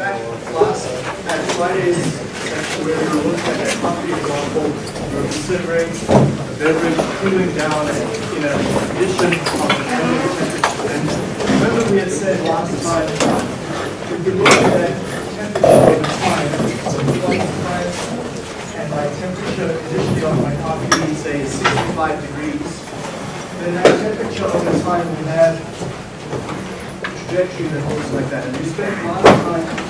last at Friday's where we were looking at that coffee example, we were considering a cooling down in a an. And remember we had said last time, we look at temperature over time, time, and my temperature initially on my coffee, say, 65 degrees. Then that temperature over time will have trajectory that holds like that. And we spent a lot of time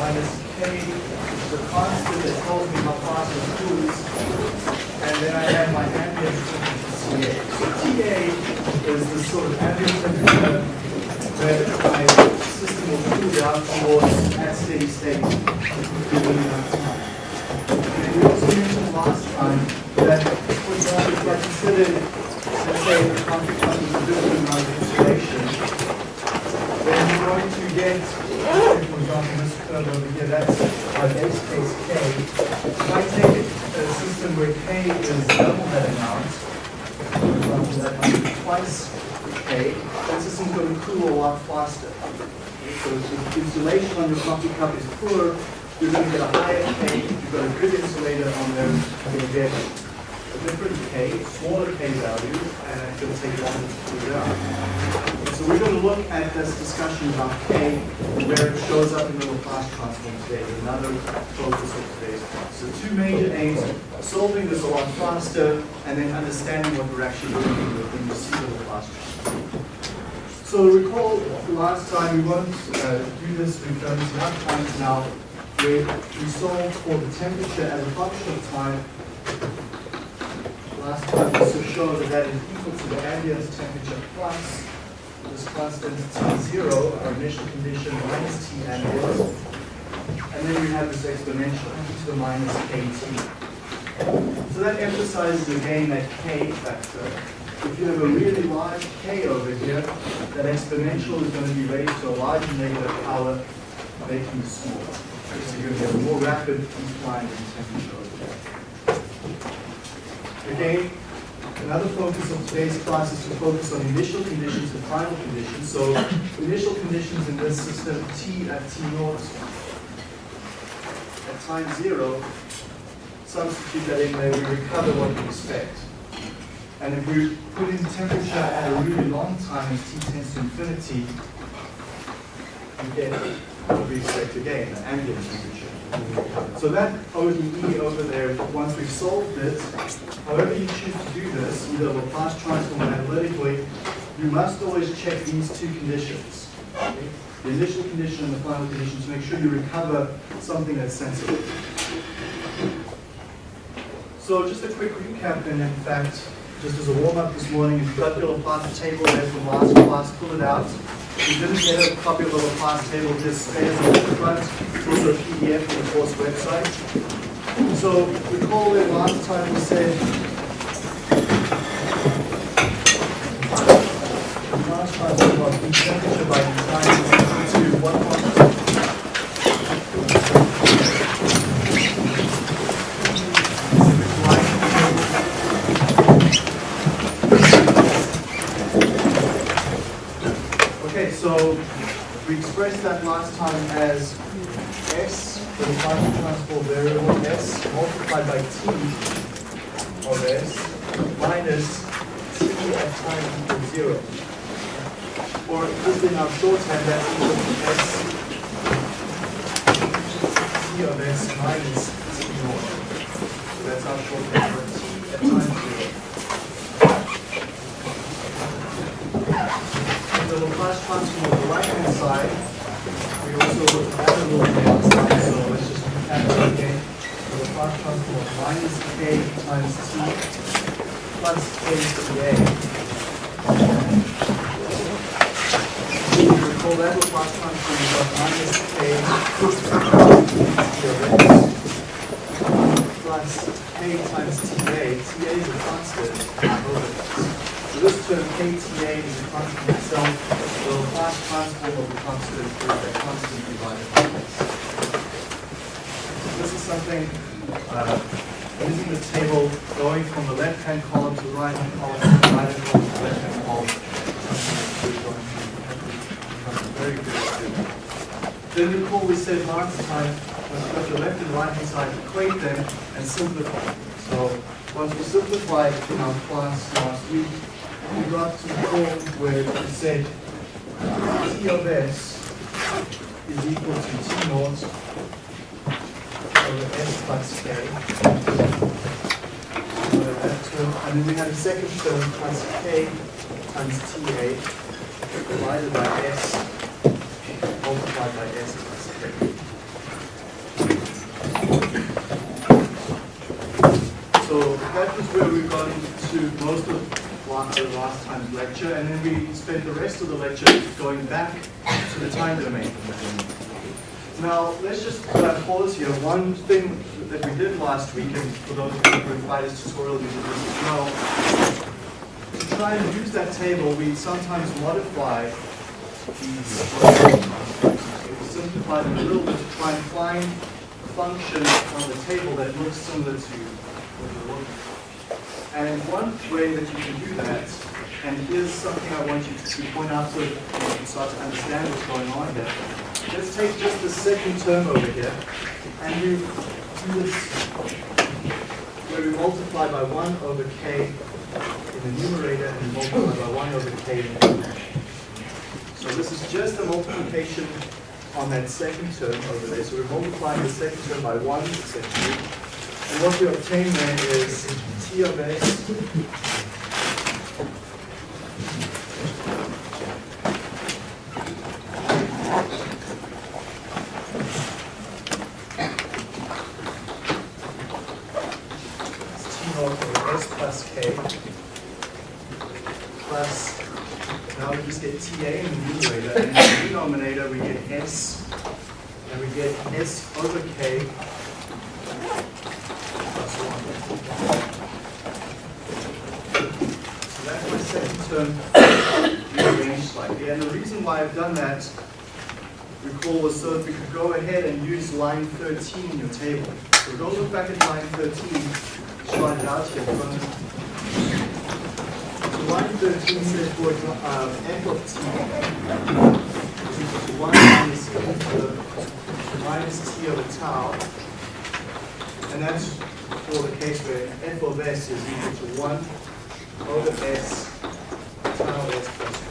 minus K, the constant that tells me how fast it cools. And then I have my ambient temperature, TA. So TA is the sort of ambient temperature where my system will cool down towards at steady state given enough time. And we also mentioned last time that, for example, if I considered, let's say, the is a different amount of insulation, then you're going to get, for example, this over here, that's my base case K. If I take a system where K is double that amount, that might be twice K, that system's going to cool a lot faster. So if insulation on your coffee cup is poor, you're going to get a higher K. You've got a good insulator on there, you're going to get different K, smaller K value, and it's going to take longer to cool down. So we're going to look at this discussion about K, where it shows up in the Laplace transform today, another focus of today's class. So two major aims, solving this a lot faster, and then understanding what we're actually doing when you see the Laplace transform. So recall last time we won't uh, do this, we've done this enough times now, where we solved for the temperature as a function of time. Last time we so showed that that is equal to the ambient temperature plus this constant T0, our initial condition, minus T ambient. And then we have this exponential, to the minus KT. So that emphasizes again that K factor. If you have a really large K over here, that exponential is going to be raised to a large negative power, making it smaller. So you're going to get a more rapid decline in temperature Again, Another focus of today's class is to focus on initial conditions and final conditions. So initial conditions in this system, T at T naught, at time zero, substitute that in there, we recover what we expect. And if we put in temperature at a really long time as T tends to infinity, we get expect again, the ambient temperature. So that ODE over there, once we've solved it, however you choose to do this, either Laplace transform analytically, you must always check these two conditions. Okay? The initial condition and the final condition to make sure you recover something that's sensible. So just a quick recap then, in fact, just as a warm-up this morning, if you've got your Laplace table there from last class, pull it out. You didn't get a copy of the Laplace table, just stay as a front. It's a PDF on the course website. So recall that last time we said last time we about the temperature by design to what quantity? Okay, so we expressed that last time as S, the Laplace transform variable S, multiplied by T of S, minus T at time equals zero. Or just in our shorthand, that's equal to S, T of S minus T naught. So that's our shorthand for T at time zero. The on the right-hand side, we also at a little bit outside, so let's just recap it again. The Laplace transform of minus k times t plus k to the a. You recall call that Laplace transform of minus k plus k times TA. TA is a constant. So this term kTA is a constant itself. The Laplace transform of the constant is a constant divided by x. This is something uh, using the table going from the left-hand column to the right-hand column, from the right-hand column to the left-hand column. To very good. Then recall we said last time, once you've got your left and right-hand side, equate them and simplify. So once we simplified in our class last week, we got to the point where we said T of S is equal to T naught over S plus K. Over that term. And then we had a second term plus K times TA divided by S multiplied by S plus K. So that was where we got into most of last, the last time's lecture, and then we spent the rest of the lecture going back to the time domain. Now, let's just uh, pause here. One thing that we did last week, and for those of you who replied this tutorial, you did this as well, to try and use that table, we sometimes modify these simplify them a little bit to try and find a function on the table that looks similar to what you're looking for. And one way that you can do that, and here's something I want you to point out so that you can start to understand what's going on here. Let's take just the second term over here, and we do this where we multiply by 1 over k in the numerator and multiply by 1 over k in the denominator. So this is just a multiplication on that second term over there. So we're multiplying the second term by 1 essentially. And what we obtain then is t over s plus k. Plus, now we just get TA in the numerator, and in the denominator we get s, and we get s over k plus 1. So that's my second term rearranged slightly, and the reason why I've done that, recall, was so that we could go ahead and use line 13 in your table. So go look back at line 13, just write it out here. So line 13 says for example, uh, f of t is equal to 1 minus minus t over tau. And that's for the case where f of s is equal to 1 over s tau s plus 1.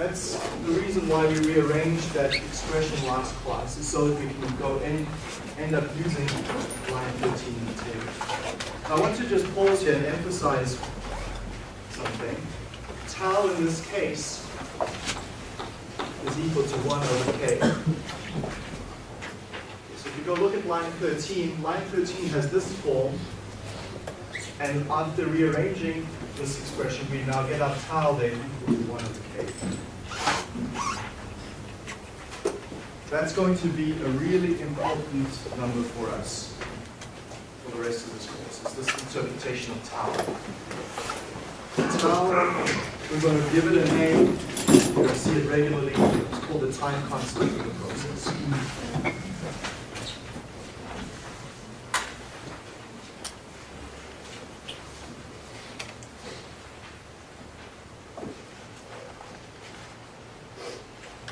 That's the reason why we rearranged that expression last class, is so that we can go and end up using line 13 in the table. I want to just pause here and emphasize something. Tau in this case is equal to 1 over k. So if you go look at line 13, line 13 has this form, and after rearranging this expression, we now get our tau there equal to 1 over k. That's going to be a really important number for us for the rest of this course, is this interpretation of tau. Tau, we're going to give it a name, you're going to see it regularly, it's called the time constant of the process.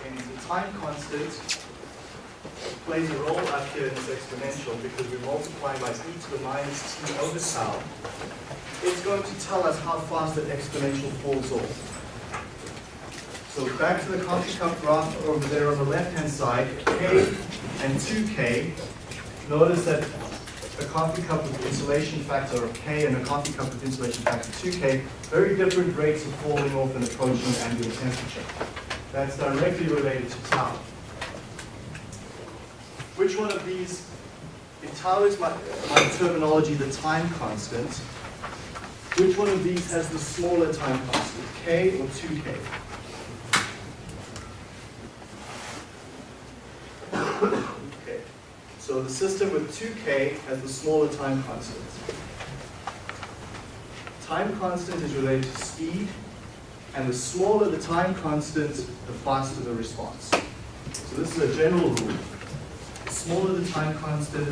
And the time constant plays a role up here in this exponential because we're multiplying by e to the minus t over tau. It's going to tell us how fast that exponential falls off. So back to the coffee cup graph over there on the left-hand side, k and 2k. Notice that a coffee cup with insulation factor of k and a coffee cup with insulation factor 2k, very different rates of falling off and approaching ambient temperature. That's directly related to tau. Which one of these, is my, my terminology, the time constant, which one of these has the smaller time constant, k or 2k? Okay, so the system with 2k has the smaller time constant. Time constant is related to speed, and the smaller the time constant, the faster the response. So this is a general rule. Smaller the time constant,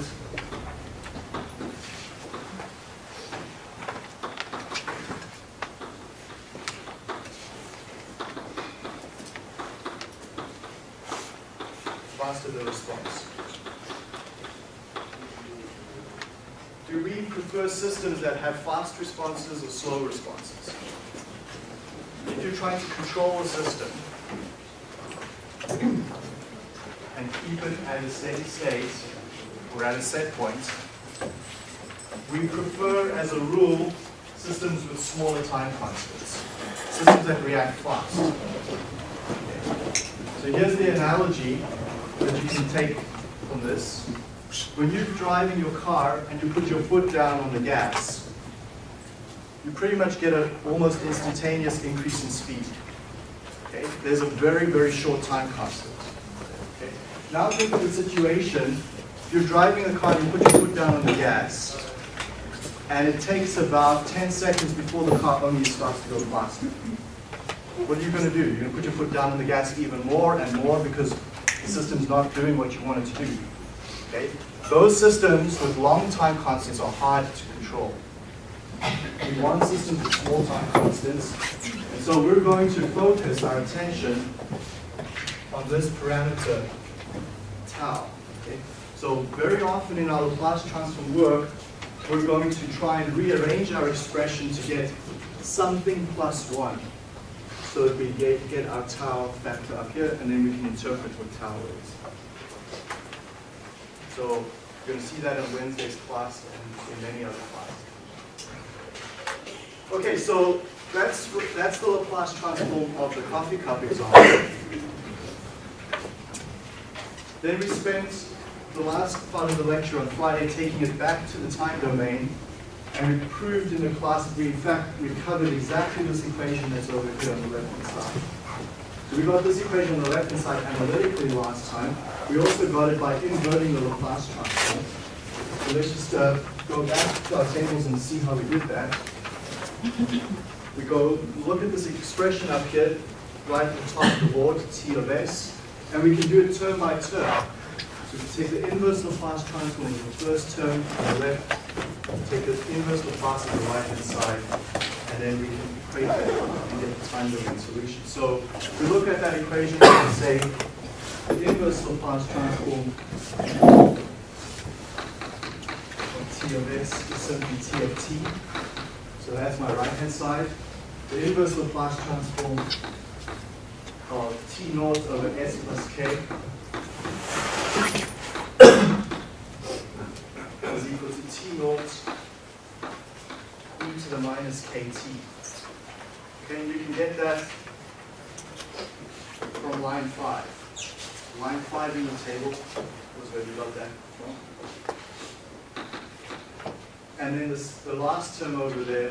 faster the response. Do we prefer systems that have fast responses or slow responses? If you're trying to control a system and keep it at a steady state or at a set point, we prefer, as a rule, systems with smaller time constants, systems that react fast. Okay. So here's the analogy that you can take from this. When you're driving your car and you put your foot down on the gas, you pretty much get an almost instantaneous increase in speed. Okay? There's a very, very short time constant. Now think of the situation, you're driving a car you put your foot down on the gas, and it takes about 10 seconds before the car only starts to go faster. What are you going to do? You're going to put your foot down on the gas even more and more because the system's not doing what you want it to do. Okay? Those systems with long time constants are hard to control. We want systems with small time constants. And so we're going to focus our attention on this parameter, tau. Okay? So very often in our Laplace transform work, we're going to try and rearrange our expression to get something plus one so that we get, get our tau factor up here, and then we can interpret what tau is. So you're going to see that in Wednesday's class and in many other classes. Okay, so that's, that's the Laplace transform of the coffee cup example. Then we spent the last part of the lecture on Friday taking it back to the time domain and we proved in the class that we, in fact, recovered exactly this equation that's over here on the left-hand side. So we got this equation on the left-hand side analytically last time. We also got it by inverting the Laplace transform. So let's just uh, go back to our tables and see how we did that. We go look at this expression up here, right at the top of the board, T of S, and we can do it term by term. So we take the inverse Laplace transform of the first term on the left, take the inverse Laplace on the right-hand side, and then we can equate that and get the time domain solution. So we look at that equation and say the inverse Laplace transform of T of S is simply T of T. So that's my right-hand side. The inverse Laplace transform of T naught over S plus K is equal to T naught e to the minus kt. Okay, and you can get that from line 5. Line 5 in the table was where we got that from. And then this, the last term over there,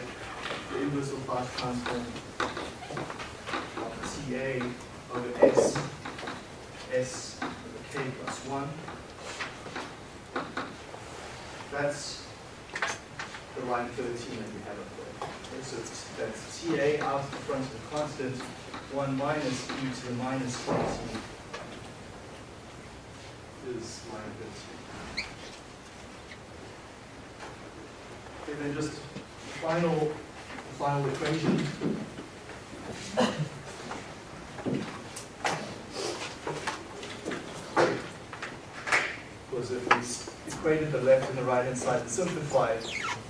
the inverse of Laplace transform TA over S, S over K plus 1. That's the line 13 that we have up there. Okay, so that's TA out in front of the constant, 1 minus e to the minus 14 is line 13. Okay, then just final, final equation. Was if we s- equated the left and the right hand side and simplified,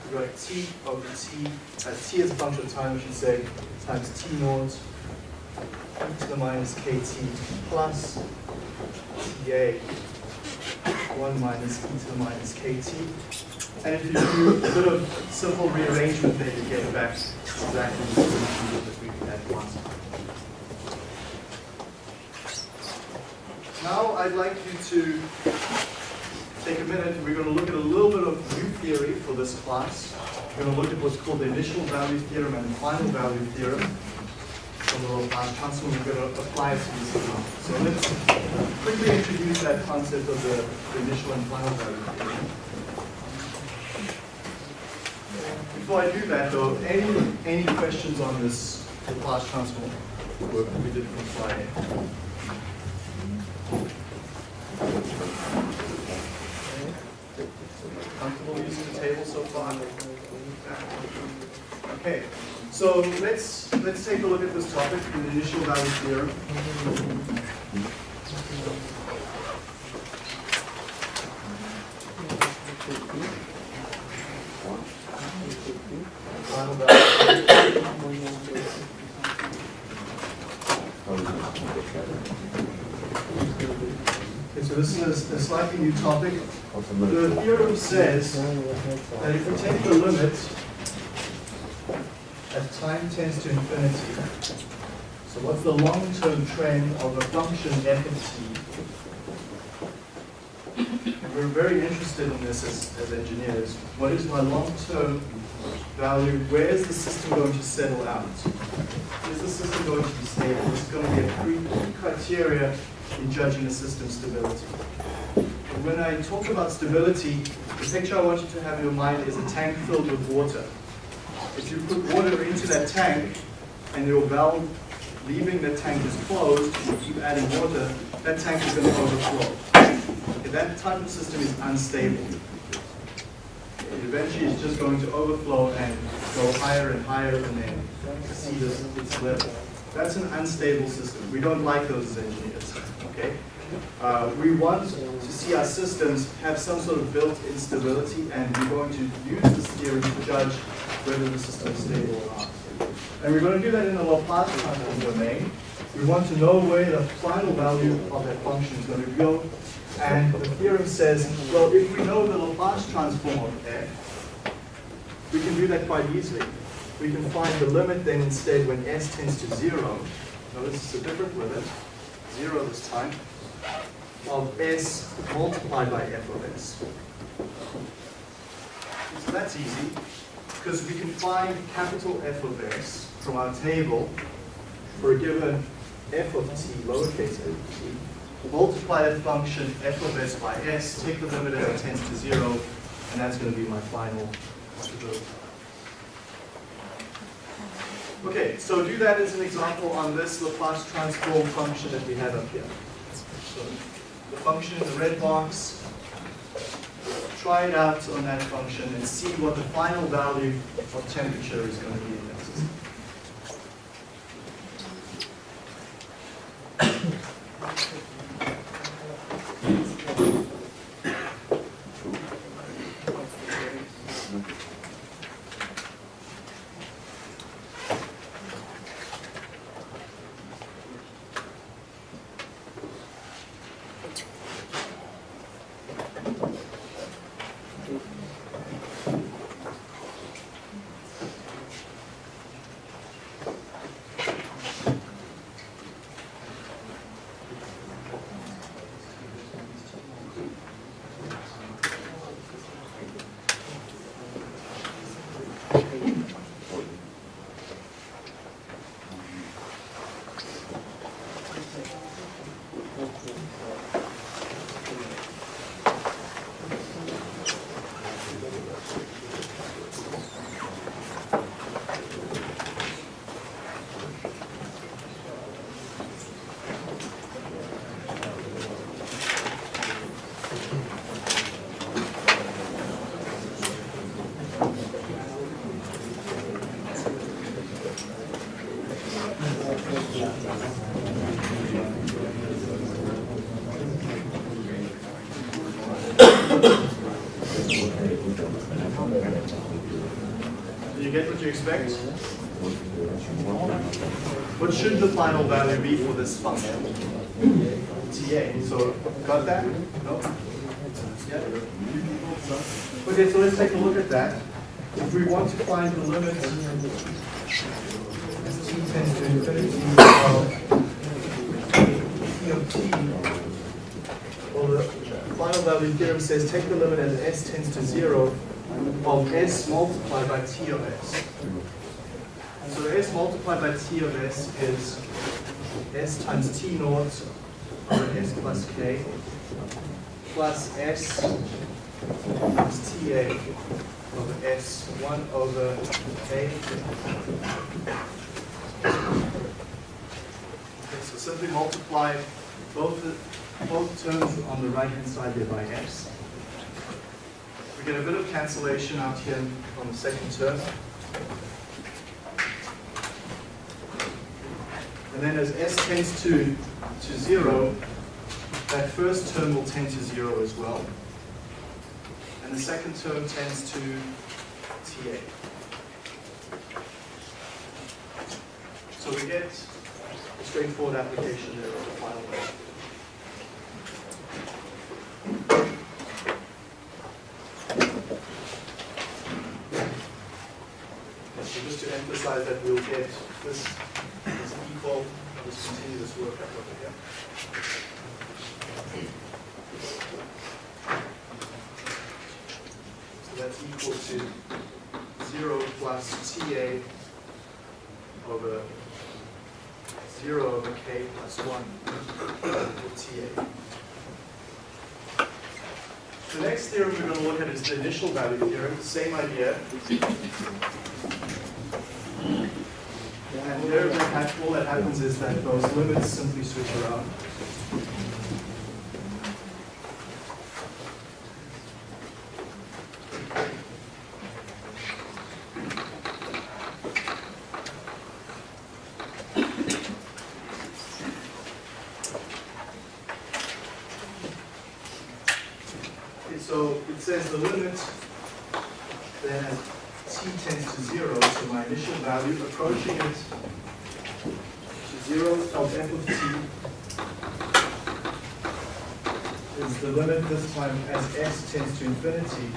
we got t over t, as t is a function of time, we should say, times t naught e to the minus kt plus ta 1 minus e to the minus kt. And if you do a bit of simple rearrangement, then you get back exactly the solution that we had once. Now I'd like you to take a minute. We're going to look at a little bit of new theory for this class. We're going to look at what's called the initial value theorem and the final value theorem from the Laplace transform. We're going to apply it to this. So let's quickly introduce that concept of the, the initial and final value theorem. Before I do that though, any, any questions on this Laplace transform work we did from Friday? Comfortable using the table so far? Okay, so let's let's take a look at this topic, the initial value theorem. Okay, so this is a slightly new topic. The theorem says that if we take the limit as time tends to infinity, so what's the long-term trend of a function f of t? And we're very interested in this as, as engineers. What is my long-term value? Where is the system going to settle out? Is the system going to be stable? This is going to be a key criteria in judging a system's stability. When I talk about stability, the picture I want you to have in your mind is a tank filled with water. If you put water into that tank and your valve leaving the tank is closed, you keep adding water, that tank is going to overflow. Okay, that type of system is unstable. It eventually it's just going to overflow and go higher and higher and then its its level. That's an unstable system. We don't like those as engineers, okay? Uh, we want to see our systems have some sort of built-in stability, and we're going to use this theory to judge whether the system is stable or not. And we're going to do that in the Laplace transform domain. We want to know where the final value of that function is going to go. And the theorem says, well, if we know the Laplace transform of f, we can do that quite easily. We can find the limit then instead when s tends to zero. Notice it's a different limit, zero this time, of s multiplied by f of s. So that's easy, because we can find capital F of s from our table for a given f of t, lowercase f of t, multiply that function f of s by s, take the limit as it tends to zero, and that's going to be my final stability. Okay, so do that as an example on this Laplace transform function that we have up here. So the function in the red box, try it out on that function and see what the final value of temperature is going to be in that system. Do you get what you expect? What should the final value be for this function? TA. So, got that? No? Yeah? Okay, so let's take a look at that. If we want to find the limit as t tends to infinity of e of t, well, the final value theorem says take the limit as s tends to zero of s multiplied by t of s. So s multiplied by t of s is s times t naught over s plus k plus s times ta over s 1 over k. Okay, so simply multiply both, both terms on the right-hand side there by s. We get a bit of cancellation out here on the second term. And then as s tends to, to zero, that first term will tend to zero as well. And the second term tends to TA. So we get a straightforward application there of the final. So just to emphasize that we'll get this this work up over here. So that's equal to zero plus TA over zero over k plus one over TA. The next theorem we're going to look at is the initial value theorem, same idea. And there, all that happens is that those limits simply switch around. So it says the limit then t tends to zero, so my initial value approaching it to zero of f of t is the limit this time as s tends to infinity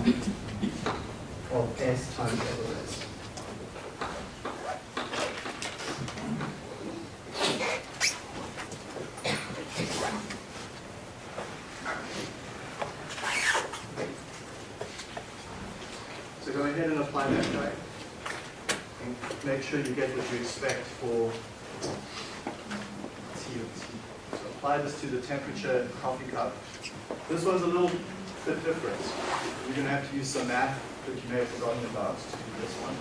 of s times f of s. So go ahead and apply that guide. And you get what you expect for T of T. So apply this to the temperature coffee cup. This one's a little bit different. You're going to have to use some math that you may have forgotten about to do this one.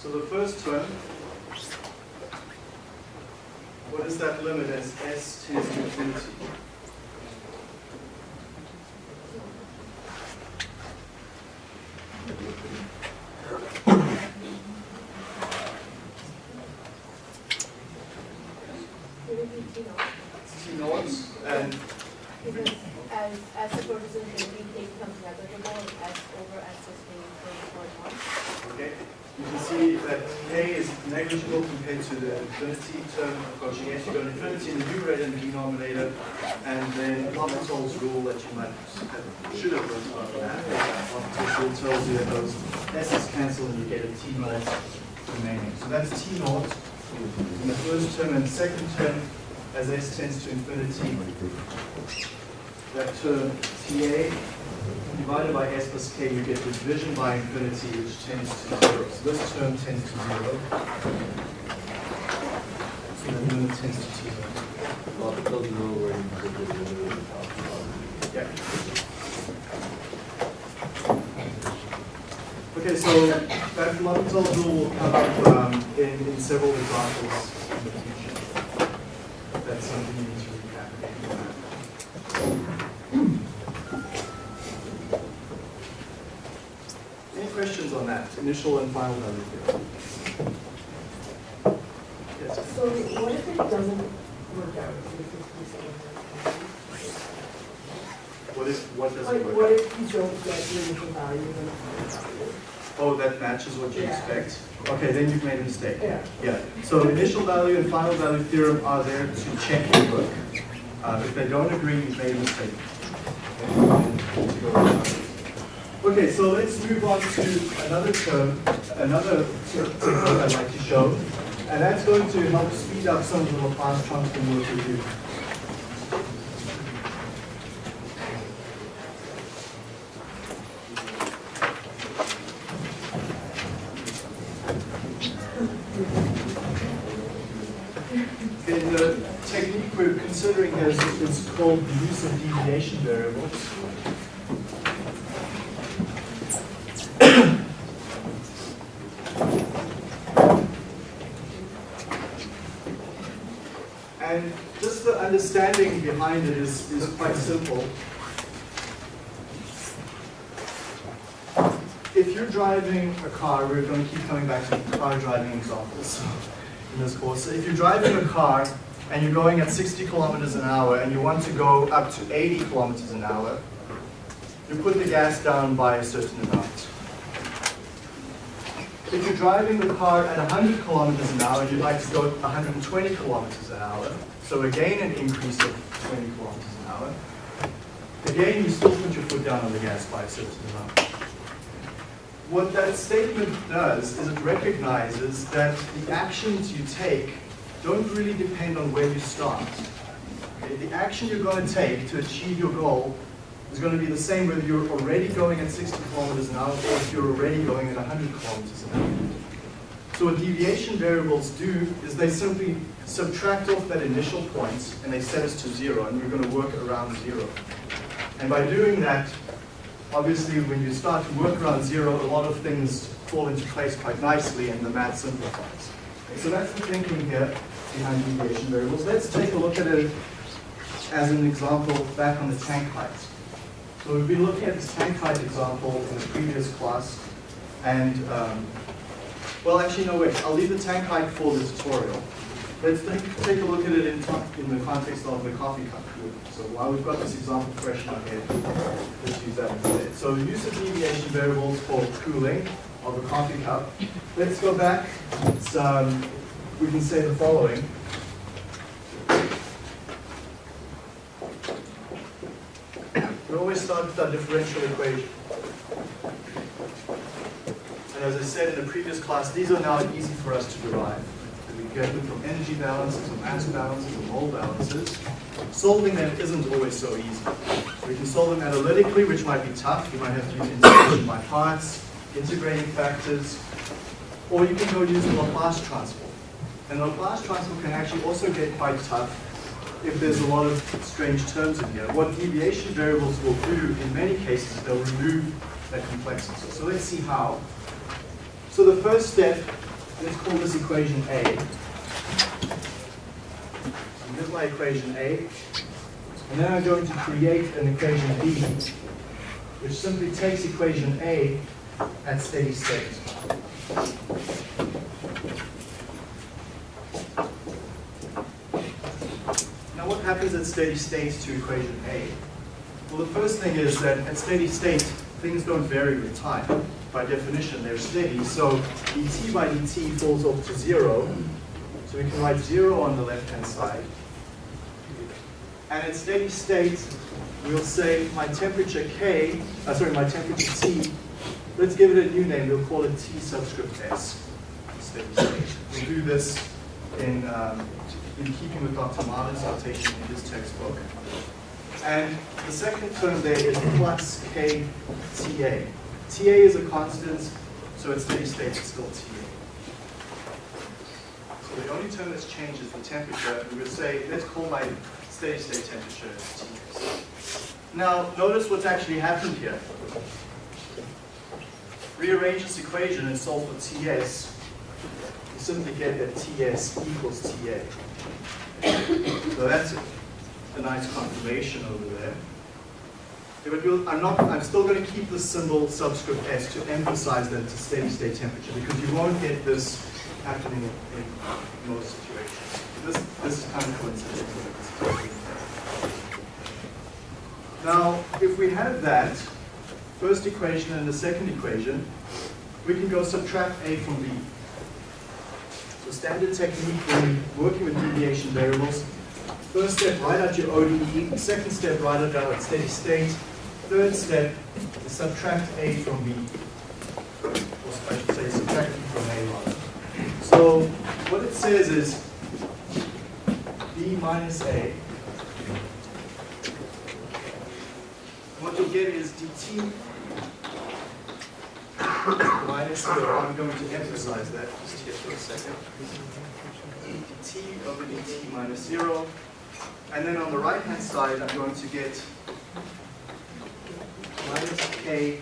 So the first term, what is that limit as s tends to infinity? T naught and Because as, as the purposes of the k becomes negligible, and s over s is being twenty-four one. Okay, you can see that k is negligible compared to the infinity term approaching s. You've got infinity in the numerator and the denominator, and then L'Hopital's rule that you might have, should have learned about that. L'Hopital's rule tells you that those s's cancel and you get a t naught remaining. So that's t naught in the first term and second term as s tends to infinity. that term TA divided by s plus k, you get the division by infinity, which tends to zero. So this term tends to zero. So the limit tends to zero. Well, it doesn't know where you put the limit of the top. Yeah. Okay, so that L'Hopital rule will come up um, in, in several examples in the future. That's something you need to recap. Any questions on that, initial and final value theorem? Yes. So what if it doesn't work out in the fifty-seven? What if, what does Like, it what work out? if you don't get the initial value and the final value? Oh, that matches what you Yeah. expect? Okay, then you've made a mistake. Yeah. Yeah, so initial value and final value theorem are there to check your work. Uh, if they don't agree, you've made a mistake. Okay, so let's move on to another term, another technique I'd like to show, and that's going to help speed up some of the Laplace transform work we do. Okay, the technique we're considering here is is of deviation variables. And just the understanding behind it is, is quite simple. If you're driving a car, we're going to keep coming back to car driving examples in this course. So if you're driving a car and you're going at 60 kilometers an hour and you want to go up to 80 kilometers an hour, you put the gas down by a certain amount. If you're driving the car at 100 kilometers an hour you'd like to go 120 kilometers an hour, so again an increase of 20 kilometers an hour, again you still put your foot down on the gas by a certain amount. What that statement does is it recognizes that the actions you take don't really depend on where you start. Okay, The action you're going to take to achieve your goal is going to be the same whether you're already going at 60 kilometers an hour or if you're already going at 100 kilometers an hour. So what deviation variables do is they simply subtract off that initial point and they set us to zero and we're going to work around zero. And by doing that, obviously when you start to work around zero, a lot of things fall into place quite nicely and the math simplifies. So that's the thinking here behind deviation variables. Let's take a look at it as an example back on the tank height. So we've been looking at this tank height example in the previous class and, um, well actually no wait, I'll leave the tank height for the tutorial. Let's take, take a look at it in, in the context of the coffee cup. So while we've got this example fresh in our head, let's use that instead. So use of deviation variables for cooling of a coffee cup. Let's go back. Um, we can say the following. We always start with our differential equation. And as I said in the previous class, these are now easy for us to derive. We get them from energy balances, or mass balances, or mole balances. Solving them isn't always so easy. We can solve them analytically, which might be tough. You might have to use integration by parts, integrating factors, or you can go use the Laplace transform. And the Laplace transform can actually also get quite tough if there's a lot of strange terms in here. What deviation variables will do in many cases is they'll remove that complexity. So let's see how. So the first step, let's call this equation A. So here's my equation A. And then I'm going to create an equation B, which simply takes equation A at steady state. Now what happens at steady state to equation A? Well, the first thing is that at steady state, things don't vary with time. By definition, they're steady, so dt by dt falls off to zero. So we can write zero on the left-hand side. And at steady state, we'll say my temperature K, uh, sorry, my temperature T, let's give it a new name, we'll call it T subscript S. We'll do this in, um, in keeping with Dr. Marlin's notation in his textbook. And the second term there is plus k TA. TA is a constant, so at steady state it's still TA. So the only term that's changed is the temperature. We would say, let's call my steady state temperature Ts. Now, notice what's actually happened here. Rearrange this equation and solve for Ts. You simply get that Ts equals TA. So that's a nice confirmation over there. Yeah, but we'll- I'm not, I'm still going to keep the symbol subscript s to emphasize that it's a steady state temperature because you won't get this happening in, most situations. This, this is kind of coincidental. Now, if we have that first equation and the second equation, we can go subtract a from b. So standard technique when working with deviation variables, first step, write out your ODE, second step, write it out at steady state, third step is subtract a from b. Or I should say subtract b from a rather. So what it says is b minus a. What you'll get is dt minus. I'm going to emphasize that just here for a second. dt over dt minus zero. And then on the right-hand side, I'm going to get minus k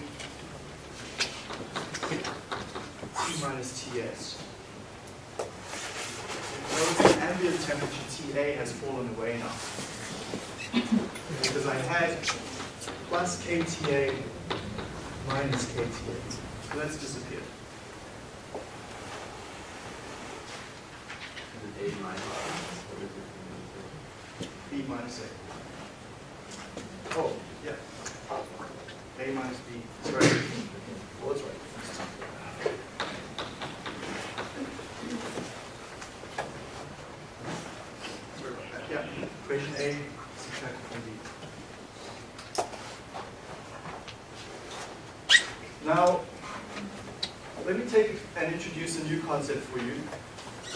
t minus ts. Notice the ambient temperature TA has fallen away now. Because I had plus kTA minus kTA. So that's disappeared. Is A minus? What is? B minus A. Oh, yeah. A minus B, that's right. Oh, that's right. Sorry about that. Yeah, equation A, subtract from B. Now, let me take and introduce a new concept for you.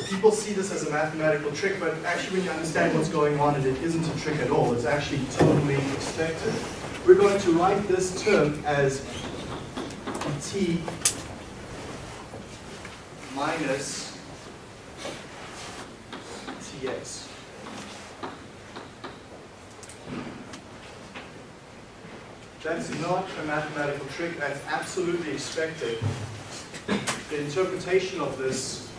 People see this as mathematical trick, but actually when you understand what's going on, it isn't a trick at all. It's actually totally expected. We're going to write this term as t minus ts. That's not a mathematical trick, that's absolutely expected. The interpretation of this is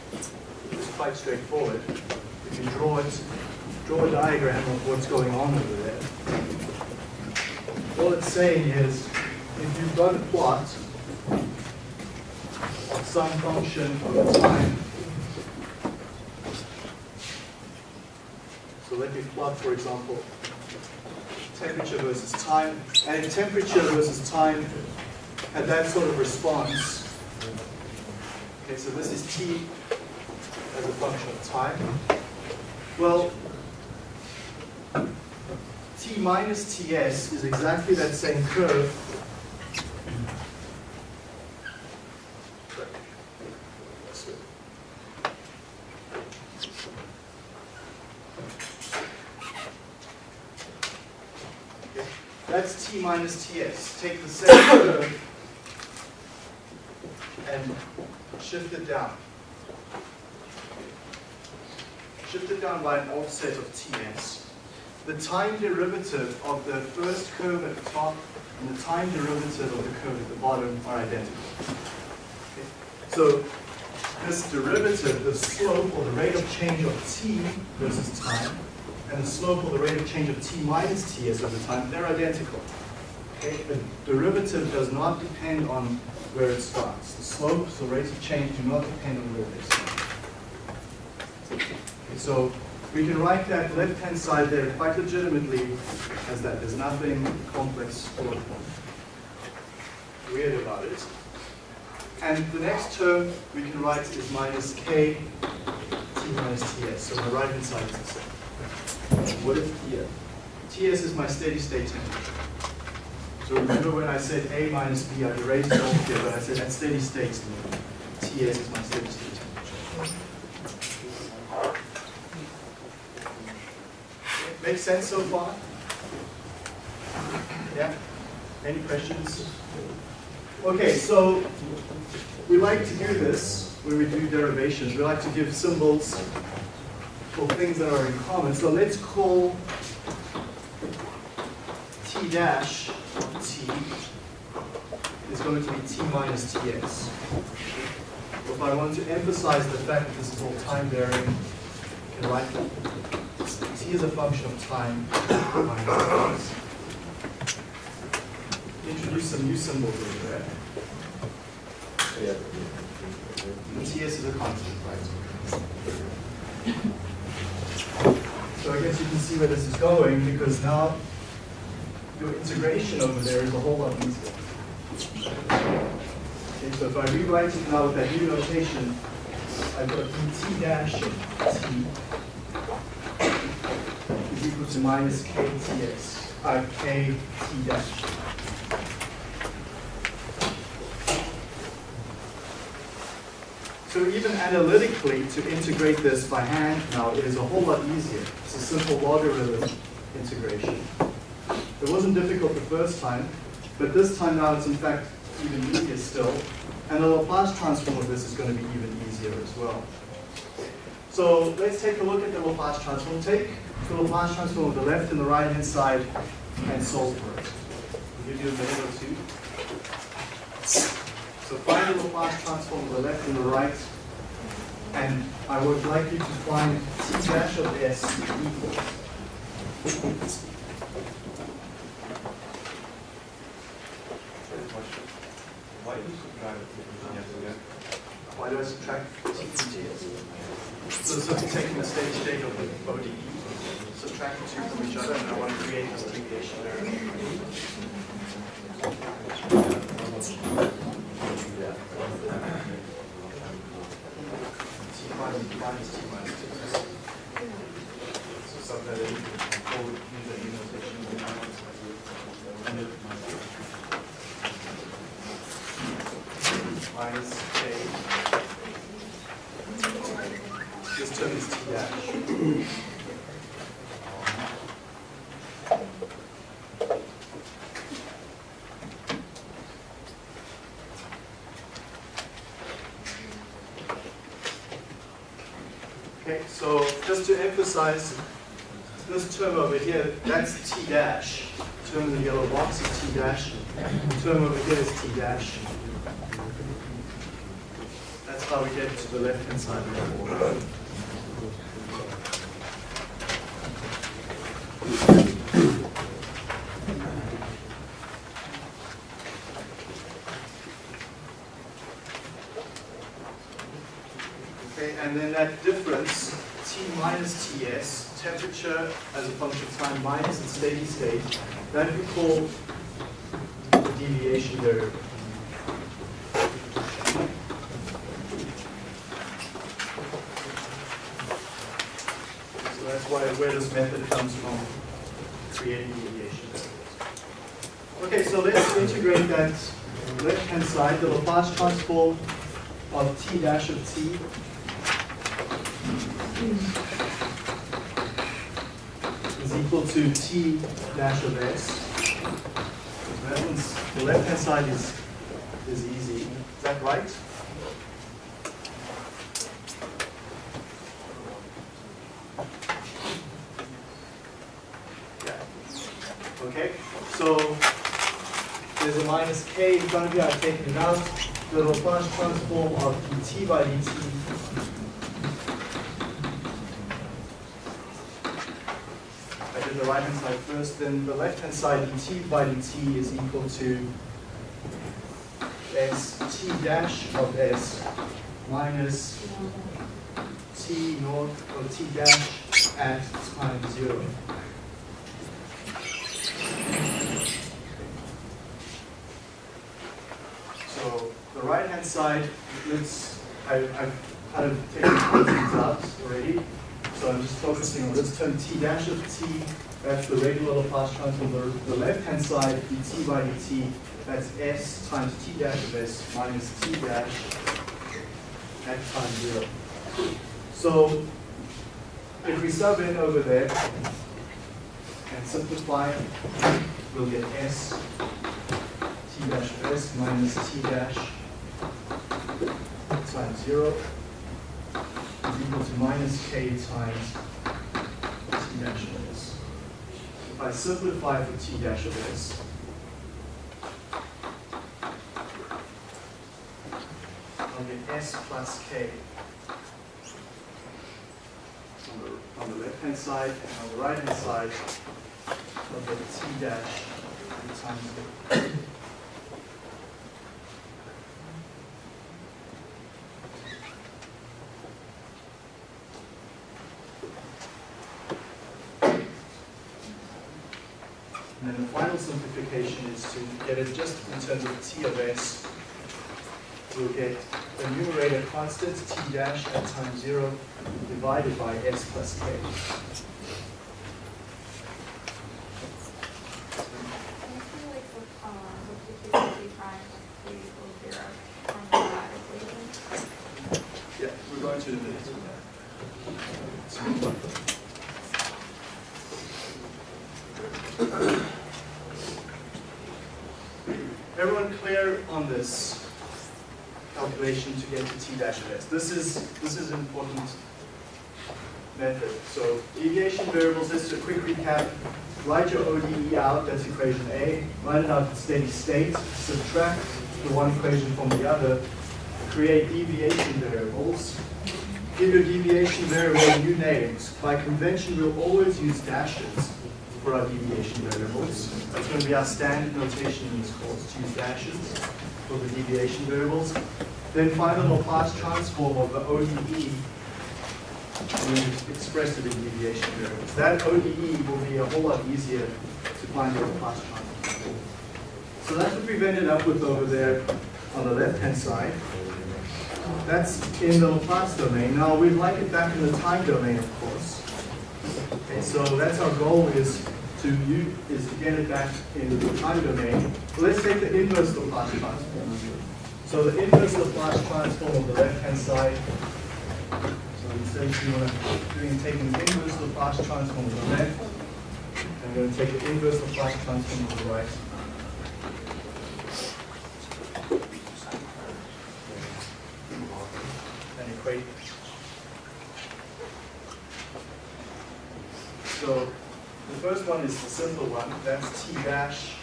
quite straightforward. If You draw it, draw a diagram of what's going on over there. All it's saying is, if you've got a plot of some function over time, so let me plot, for example, temperature versus time, and temperature versus time had that sort of response, okay, so this is t as a function of time. Well, t minus ts is exactly that same curve. That's t minus ts. Take the same curve and shift it down. Shift it by an offset of ts. The time derivative of the first curve at the top and the time derivative of the curve at the bottom are identical. Okay, So this derivative, the slope or the rate of change of t versus time, and the slope or the rate of change of t minus ts over time, they're identical. Okay, the derivative does not depend on where it starts. The slopes, the rates of change do not depend on where they start. Okay, so we can write that left-hand side there quite legitimately as that. There's nothing complex or weird about it. And the next term we can write is minus k t minus ts. So my right-hand side is the same. What is T? Ts is my steady state temperature. So remember when I said A minus B, I erased it off here, but I said at steady state, Ts is my steady state temperature. Make sense so far? Yeah? Any questions? Okay, so we like to do this when we do derivations. We like to give symbols for things that are in common. So let's call t dash t is going to be t minus tx. If I want to emphasize the fact that this is all time varying, I can write t is a function of time. Introduce some new symbols over there. And TS is a constant, right? So I guess you can see where this is going because now your integration over there is a whole lot easier. Okay, so if I rewrite it now with that new notation, I've got t dash t equal to minus ktx, uh, kt dash. So even analytically, to integrate this by hand now is a whole lot easier. It's a simple logarithm integration. It wasn't difficult the first time, but this time now it's in fact even easier still. And the Laplace transform of this is going to be even easier as well. So let's take a look at the Laplace transform. Take the Laplace transform of the left and the right hand side and solve for it. I'll give you a minute or two. So find the Laplace transform of the left and the right, and I would like you to find t dash of s equals. Why do you subtract yes again? Why do I subtract t from ts? So this is taking the steady state of the ODE, two from each other, and I want to create this minus t minus two. So something that you. This term is t. Okay, so just to emphasize, this term over here, that's t dash. The term in the yellow box is t dash. The term over here is t dash. That's how we get to the left-hand side of the board. Okay, and then that difference, T minus Ts, temperature as a function time minus the steady state, that we call the deviation variable. So that's why where this method comes from, creating deviation. Okay, so let's integrate that left-hand side, the Laplace transform of t dash of t is equal to t dash of s. The left-hand side is, is easy. Is that right? Yeah. Okay, so there's a minus k in front of you, I've taken it out. The Laplace transform of dt by dt I did the right hand side first, then the left hand side dt by dt is equal to s t dash of s minus t naught or t dash at time zero. So the right hand side, let's, I, I've kind of taken things out already. So I'm just focusing on this term t dash of t, that's the regular Laplace transform. The, the left hand side, dt by dt, that's s times t dash of s minus t dash at time zero. So if we sub in over there and simplify, we'll get S t dash of S minus t dash times zero is equal to minus k times t dash of S. If I simplify for t dash of S, I'll get S plus K. On the, the left-hand side, and on the right-hand side, I'll get T dash times the And then the final simplification is get it just in terms of T of S. We'll get the numerator constant T dash at time zero divided by S plus K. Can you like, with, um, with the two prime, like three equals zero, from that equation? Yeah, we're going to the minute. Everyone clear on this calculation to get to t dash of s? This is, this is an important method. So deviation variables, just a quick recap. Write your ODE out, that's equation A. Write it out in steady state. Subtract the one equation from the other. Create deviation variables. Give your deviation variable new names. By convention, we'll always use dashes for our deviation variables. That's going to be our standard notation in this course, to use dashes for the deviation variables. Then find the Laplace transform of the ODE you express it in deviation variables. That ODE will be a whole lot easier to find the. So that's what we've ended up with over there on the left-hand side. That's in the Laplace domain. Now, we'd like it back in the time domain, of course. Okay, so that's our goal is to use, is to get it back in the time domain. Let's take the inverse Laplace transform. So the inverse Laplace transform of the left-hand side. So instead of doing taking the inverse Laplace transform of the left, I'm going to take the inverse of Laplace transform on the right. And equate. So the first one is the simple one, that's t dash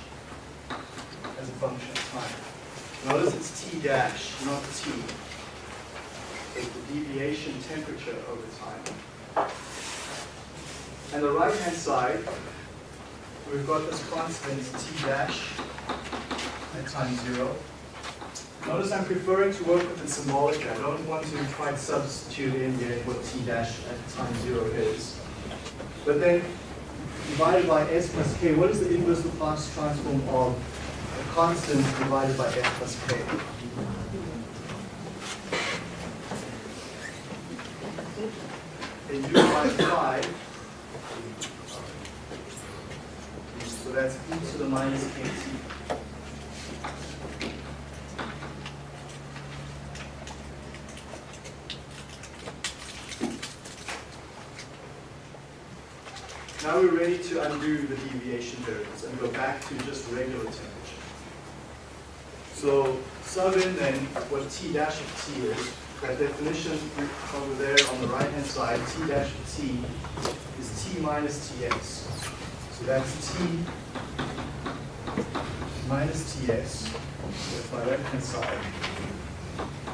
as a function of time. Notice it's t dash, not t. It's the deviation temperature over time. And the right-hand side, we've got this constant t dash at time zero. Notice I'm preferring to work with it symbolically. I don't want to try to substitute in yet what t dash at time zero is. But then divided by s plus k, what is the inverse Laplace transform of a constant divided by s plus k? In u by 5, so that's e to the minus kt. Now we're ready to undo the deviation variables and go back to just regular temperature. So sub in then what T dash of T is. That definition over there on the right-hand side, T dash of T is T minus Ts. So that's T minus Ts. That's my left-hand side.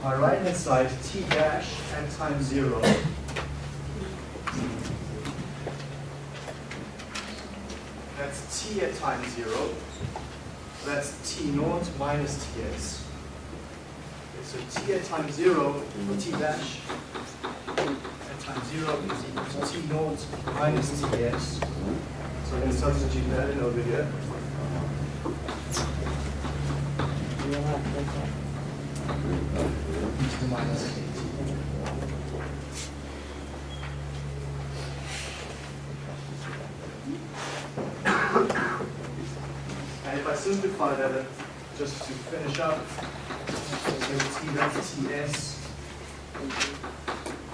My right-hand side, T dash at time zero That's t at time zero. That's t naught minus ts. Okay, so t at time zero, t dash at time zero is equal to t naught minus ts. I'm going to substitute that in over here. And if I simplify that, uh, just to finish up, so T that's Ts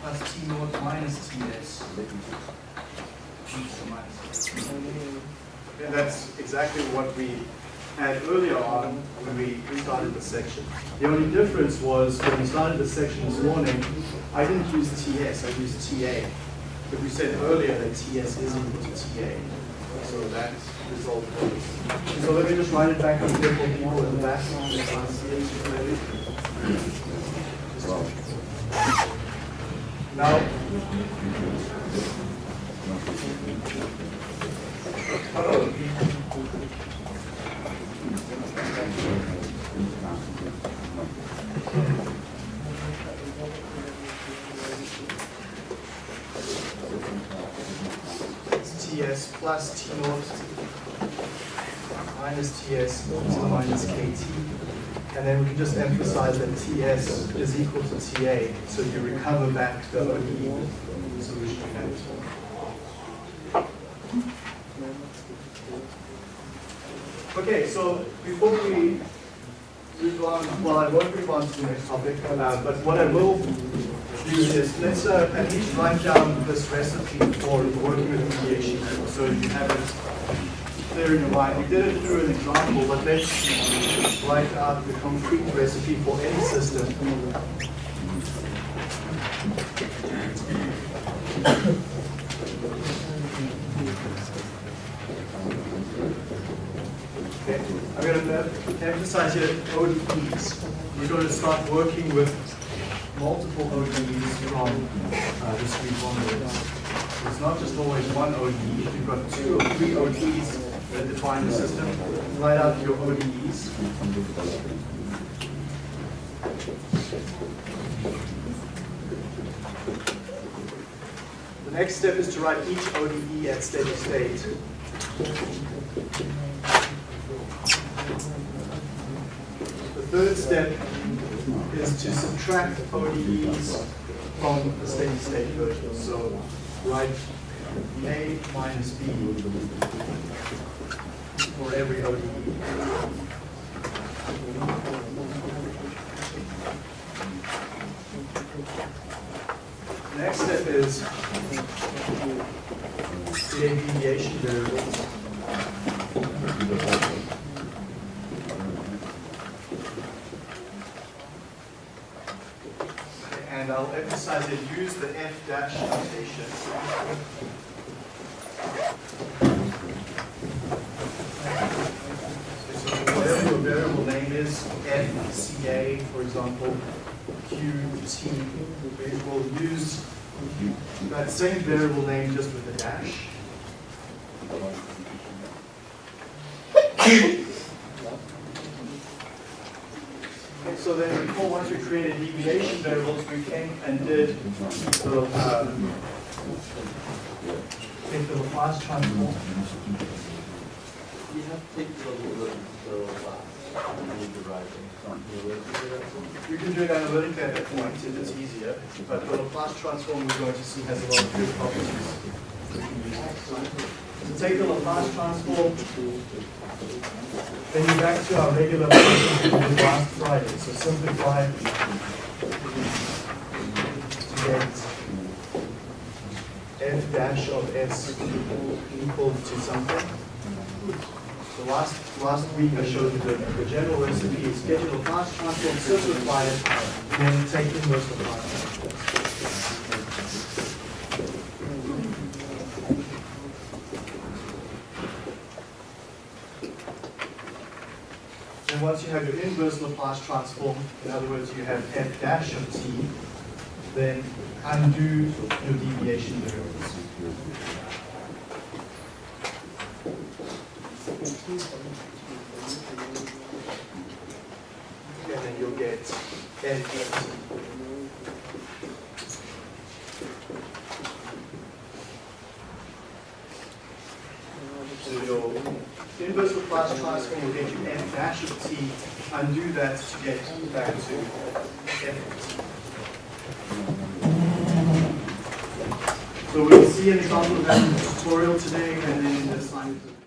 plus T naught minus Ts. To the minus. And that's exactly what we had earlier on when we started the section. The only difference was when we started the section this morning, I didn't use TS, I used TA. But we said earlier that TS is equal to TA. So that was. So let me just write it back on here for people in the back. Now, TS plus T naught minus TS the minus KT. And then we can just emphasize that TS is equal to TA, so you recover back the ODE solution you Okay, so before we move on, well, I won't move on to the next topic, uh, but what I will do is, let's uh, at least write down this recipe for working with deviation, so you have it clear in your mind. We did it through an example, but let's write out the concrete recipe for any system. Okay, I'm going to emphasize here ODEs. We're going to start working with multiple ODEs from uh, this week onwards. It's not just always one ODE. If you've got two or three ODEs that define the system, write out your ODEs. The next step is to write each ODE at steady state. Third step is to subtract ODEs from the steady state version. So write A minus B for every ODE. Next step is create deviation variables. And I'll emphasize it, use the F dash notation. So whatever your variable name is, F, CA, for example, Q, T, we will use that same variable name just with a dash. Okay, So then before, once we created deviation variables, we came and did the, um, take the Laplace transform. You have to take the, the, the last, you need to write. You can do it analytically at that point if it's easier, but the Laplace transform we're going to see has a lot of good properties. So take the Laplace transform, then you're back to our regular function last Friday, so simplify to get f dash of s equal to something. So last, last week I showed you the, the general recipe is get your Laplace transform, simplify it, then take inverse Laplace. And once you have your inverse Laplace transform, in other words, you have f dash of t, then undo your deviation variables. And then you'll get n So your inverse Laplace transform will get you f dash of t, undo that to get back to f of. So we'll see an example of that in the tutorial today and then in the assignment.